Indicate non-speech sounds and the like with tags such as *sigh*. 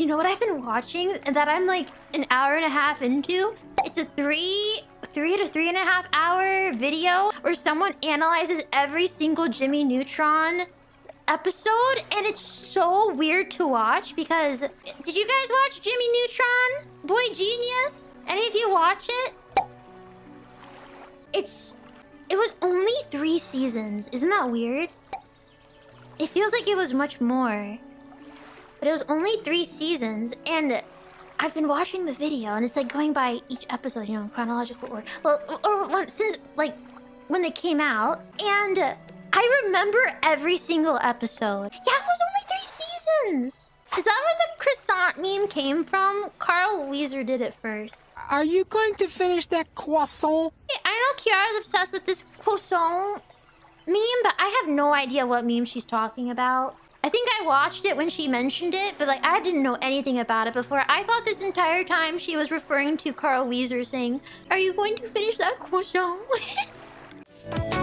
You know what I've been watching that I'm like an hour and a half into? It's a three, three to three and a half hour video where someone analyzes every single Jimmy Neutron episode and it's so weird to watch because did you guys watch Jimmy Neutron? Boy Genius? Any of you watch it? It's it was only three seasons. Isn't that weird? It feels like it was much more. But it was only three seasons, and I've been watching the video, and it's like going by each episode, you know, in chronological order. Well, or, since like when they came out, and I remember every single episode. Yeah, it was only three seasons. Is that where the croissant meme came from? Carl Wheezer did it first. Are you going to finish that croissant? I know Kiara's obsessed with this croissant meme, but I have no idea what meme she's talking about. I think I watched it when she mentioned it, but like I didn't know anything about it before. I thought this entire time she was referring to Carl Wheezer saying, Are you going to finish that croissant? *laughs*